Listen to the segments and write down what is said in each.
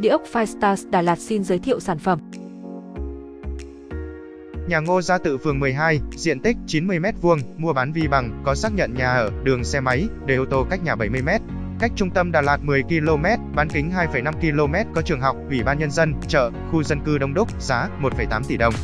Địa ốc Firestars Đà Lạt xin giới thiệu sản phẩm. Nhà Ngô Gia Tự phường 12, diện tích 90m2, mua bán vi bằng, có xác nhận nhà ở, đường xe máy, để ô tô cách nhà 70m. Cách trung tâm Đà Lạt 10 km, bán kính 2,5 km có trường học, ủy ban nhân dân, chợ, khu dân cư đông đúc, giá 1,8 tỷ đồng.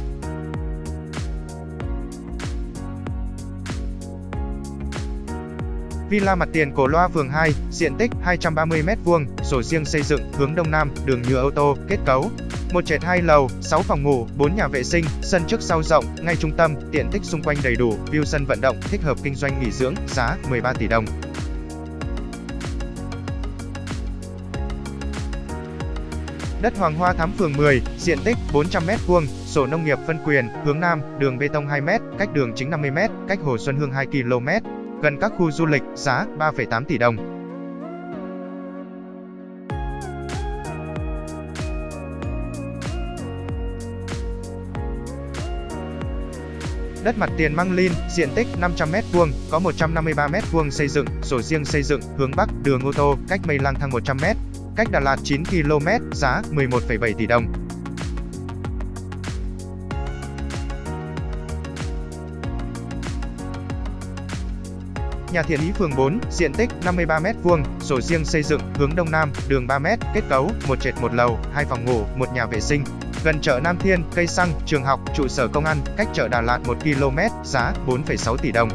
Villa mặt tiền Cổ Loa phường 2, diện tích 230m2, sổ riêng xây dựng, hướng đông nam, đường nhựa ô tô, kết cấu. Một trệt hai lầu, 6 phòng ngủ, 4 nhà vệ sinh, sân trước sau rộng, ngay trung tâm, tiện tích xung quanh đầy đủ, view sân vận động, thích hợp kinh doanh nghỉ dưỡng, giá 13 tỷ đồng. Đất Hoàng Hoa Thám phường 10, diện tích 400m2, sổ nông nghiệp phân quyền, hướng Nam, đường bê tông 2m, cách đường chính 50m, cách Hồ Xuân Hương 2 km, gần các khu du lịch, giá 3,8 tỷ đồng. Đất mặt tiền Măng Linh, diện tích 500m2, có 153m2 xây dựng, sổ riêng xây dựng, hướng Bắc, đường ô tô, cách Mây Lang Thang 100m, cách Đà Lạt 9 km, giá 11,7 tỷ đồng. Nhà Thiện Ý phường 4, diện tích 53m2, sổ riêng xây dựng, hướng Đông Nam, đường 3m, kết cấu, một trệt một lầu, hai phòng ngủ, một nhà vệ sinh. Gần chợ Nam Thiên, cây xăng, trường học, trụ sở công an, cách chợ Đà Lạt 1 km, giá 4,6 tỷ đồng.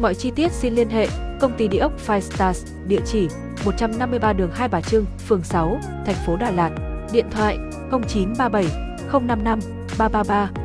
Mọi chi tiết xin liên hệ công ty địa ốc Five Stars, địa chỉ 153 đường Hai Bà Trưng, phường 6, thành phố Đà Lạt. Điện thoại 0937 055八八八。